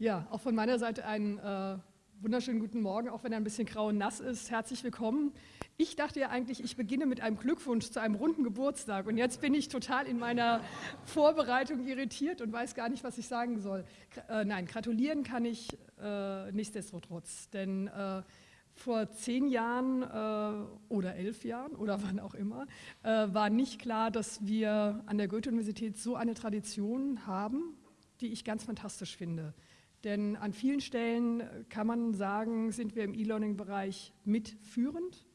Ja, auch von meiner Seite einen äh, wunderschönen guten Morgen, auch wenn er ein bisschen grau und nass ist. Herzlich willkommen. Ich dachte ja eigentlich, ich beginne mit einem Glückwunsch zu einem runden Geburtstag und jetzt bin ich total in meiner Vorbereitung irritiert und weiß gar nicht, was ich sagen soll. Äh, nein, gratulieren kann ich äh, nichtsdestotrotz, denn äh, vor zehn Jahren äh, oder elf Jahren oder wann auch immer, äh, war nicht klar, dass wir an der Goethe-Universität so eine Tradition haben, die ich ganz fantastisch finde. Denn an vielen Stellen kann man sagen, sind wir im E-Learning-Bereich mitführend.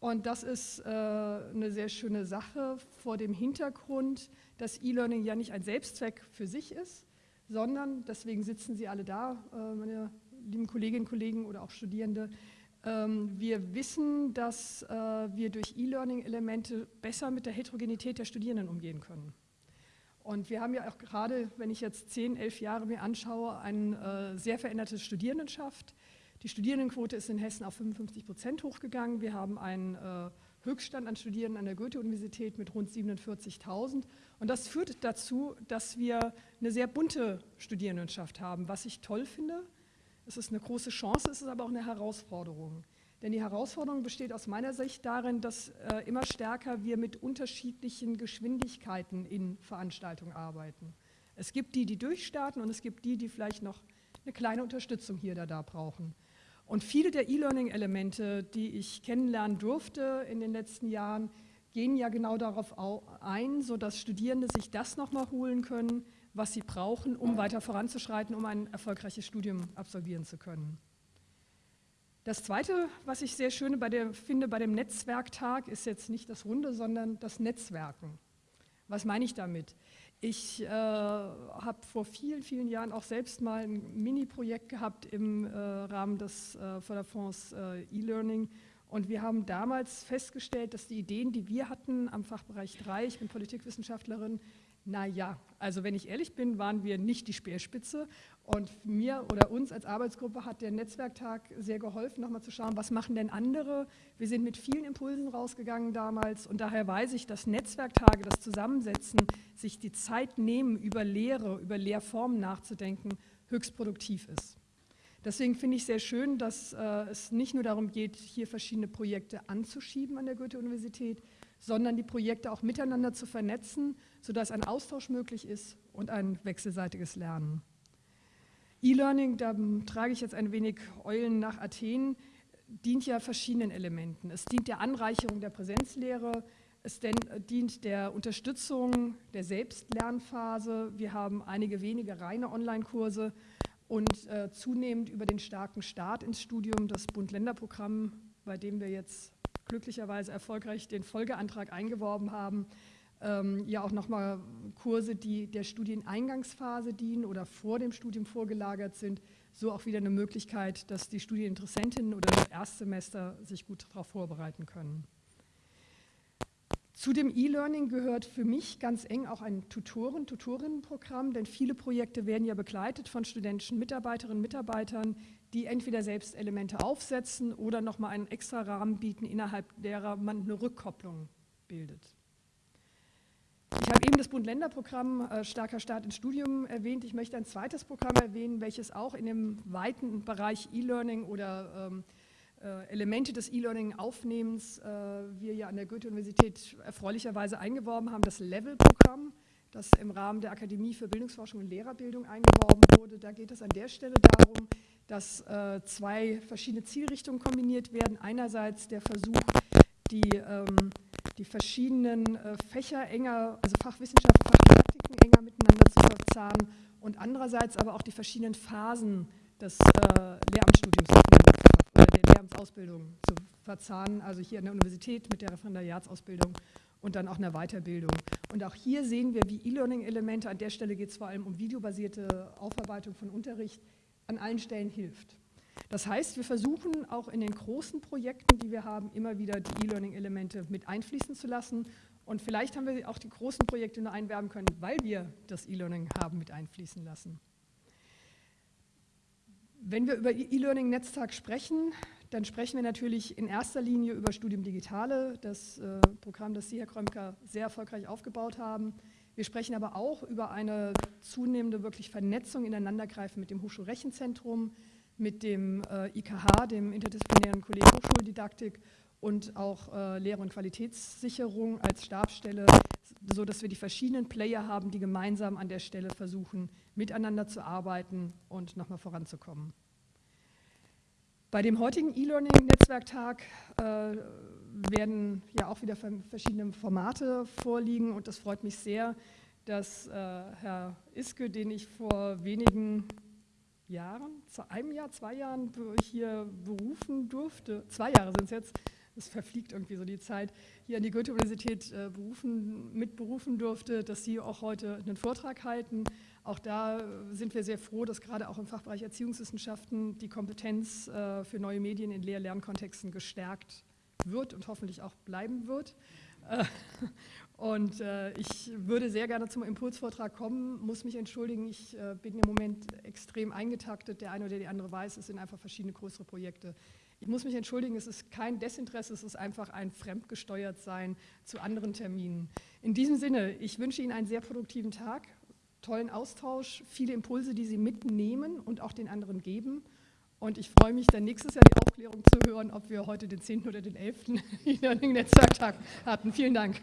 Und das ist äh, eine sehr schöne Sache vor dem Hintergrund, dass E-Learning ja nicht ein Selbstzweck für sich ist, sondern, deswegen sitzen Sie alle da, äh, meine lieben Kolleginnen und Kollegen oder auch Studierende, ähm, wir wissen, dass äh, wir durch E-Learning-Elemente besser mit der Heterogenität der Studierenden umgehen können. Und wir haben ja auch gerade, wenn ich jetzt zehn, elf Jahre mir anschaue, eine äh, sehr veränderte Studierendenschaft. Die Studierendenquote ist in Hessen auf 55 Prozent hochgegangen. Wir haben einen äh, Höchststand an Studierenden an der Goethe-Universität mit rund 47.000. Und das führt dazu, dass wir eine sehr bunte Studierendenschaft haben, was ich toll finde. Es ist eine große Chance, es ist aber auch eine Herausforderung. Denn die Herausforderung besteht aus meiner Sicht darin, dass äh, immer stärker wir mit unterschiedlichen Geschwindigkeiten in Veranstaltungen arbeiten. Es gibt die, die durchstarten und es gibt die, die vielleicht noch eine kleine Unterstützung hier oder da brauchen. Und viele der E-Learning-Elemente, die ich kennenlernen durfte in den letzten Jahren, gehen ja genau darauf ein, sodass Studierende sich das nochmal holen können, was sie brauchen, um weiter voranzuschreiten, um ein erfolgreiches Studium absolvieren zu können. Das Zweite, was ich sehr schön bei der, finde bei dem Netzwerktag, ist jetzt nicht das Runde, sondern das Netzwerken. Was meine ich damit? Ich äh, habe vor vielen, vielen Jahren auch selbst mal ein Mini-Projekt gehabt im äh, Rahmen des äh, Förderfonds äh, E-Learning und wir haben damals festgestellt, dass die Ideen, die wir hatten am Fachbereich 3, ich bin Politikwissenschaftlerin, naja, also wenn ich ehrlich bin, waren wir nicht die Speerspitze und mir oder uns als Arbeitsgruppe hat der Netzwerktag sehr geholfen, nochmal zu schauen, was machen denn andere. Wir sind mit vielen Impulsen rausgegangen damals und daher weiß ich, dass Netzwerktage, das Zusammensetzen, sich die Zeit nehmen, über Lehre, über Lehrformen nachzudenken, höchst produktiv ist. Deswegen finde ich sehr schön, dass äh, es nicht nur darum geht, hier verschiedene Projekte anzuschieben an der Goethe-Universität, sondern die Projekte auch miteinander zu vernetzen, sodass ein Austausch möglich ist und ein wechselseitiges Lernen. E-Learning, da trage ich jetzt ein wenig Eulen nach Athen, dient ja verschiedenen Elementen. Es dient der Anreicherung der Präsenzlehre, es dient der Unterstützung der Selbstlernphase. Wir haben einige wenige reine Online-Kurse und äh, zunehmend über den starken Start ins Studium das Bund-Länder-Programm, bei dem wir jetzt glücklicherweise erfolgreich den Folgeantrag eingeworben haben, ähm, ja auch nochmal Kurse, die der Studieneingangsphase dienen oder vor dem Studium vorgelagert sind, so auch wieder eine Möglichkeit, dass die Studieninteressentinnen oder das Erstsemester sich gut darauf vorbereiten können. Zu dem E-Learning gehört für mich ganz eng auch ein Tutoren-, Tutorinnenprogramm, denn viele Projekte werden ja begleitet von studentischen Mitarbeiterinnen und Mitarbeitern, die entweder selbst Elemente aufsetzen oder nochmal einen extra Rahmen bieten, innerhalb derer man eine Rückkopplung bildet. Ich habe eben das Bund-Länder-Programm äh, Starker Start ins Studium erwähnt. Ich möchte ein zweites Programm erwähnen, welches auch in dem weiten Bereich E-Learning oder ähm, äh, Elemente des E-Learning-Aufnehmens äh, wir ja an der Goethe-Universität erfreulicherweise eingeworben haben, das Level-Programm, das im Rahmen der Akademie für Bildungsforschung und Lehrerbildung eingeworben wurde. Da geht es an der Stelle darum, dass äh, zwei verschiedene Zielrichtungen kombiniert werden. Einerseits der Versuch, die, ähm, die verschiedenen äh, Fächer enger, also Fachwissenschaften, Fachdidaktiken enger miteinander zu verzahnen und andererseits aber auch die verschiedenen Phasen des äh, Lehramtsstudiums Lehramtsausbildung zu verzahnen, also hier an der Universität mit der Referendariatsausbildung und dann auch einer Weiterbildung. Und auch hier sehen wir, wie E-Learning-Elemente, an der Stelle geht es vor allem um videobasierte Aufarbeitung von Unterricht, an allen Stellen hilft. Das heißt, wir versuchen auch in den großen Projekten, die wir haben, immer wieder die E-Learning-Elemente mit einfließen zu lassen. Und vielleicht haben wir auch die großen Projekte nur einwerben können, weil wir das E-Learning haben mit einfließen lassen. Wenn wir über E-Learning-Netztag sprechen, dann sprechen wir natürlich in erster Linie über Studium Digitale, das äh, Programm, das Sie, Herr Krömker, sehr erfolgreich aufgebaut haben. Wir sprechen aber auch über eine zunehmende wirklich Vernetzung, ineinandergreifen mit dem Hochschulrechenzentrum, mit dem äh, IKH, dem Interdisziplinären Kolleg Hochschuldidaktik und auch äh, Lehre- und Qualitätssicherung als Stabsstelle, so dass wir die verschiedenen Player haben, die gemeinsam an der Stelle versuchen, miteinander zu arbeiten und nochmal voranzukommen. Bei dem heutigen E-Learning-Netzwerktag äh, werden ja auch wieder verschiedene Formate vorliegen und das freut mich sehr, dass äh, Herr Iske, den ich vor wenigen Jahren, zu einem Jahr, zwei Jahren hier berufen durfte, zwei Jahre sind es jetzt, es verfliegt irgendwie so die Zeit, hier an die Goethe-Universität äh, berufen, mitberufen durfte, dass Sie auch heute einen Vortrag halten. Auch da sind wir sehr froh, dass gerade auch im Fachbereich Erziehungswissenschaften die Kompetenz äh, für neue Medien in Lehr-Lernkontexten gestärkt wird und hoffentlich auch bleiben wird. Äh, und äh, ich würde sehr gerne zum Impulsvortrag kommen, muss mich entschuldigen, ich äh, bin im Moment extrem eingetaktet. Der eine oder die andere weiß, es sind einfach verschiedene größere Projekte. Ich muss mich entschuldigen, es ist kein Desinteresse, es ist einfach ein fremdgesteuert sein zu anderen Terminen. In diesem Sinne, ich wünsche Ihnen einen sehr produktiven Tag, tollen Austausch, viele Impulse, die Sie mitnehmen und auch den anderen geben. Und ich freue mich dann nächstes Jahr die Aufklärung zu hören, ob wir heute den 10. oder den 11. E-Learning-Netzwerktag hatten. Vielen Dank.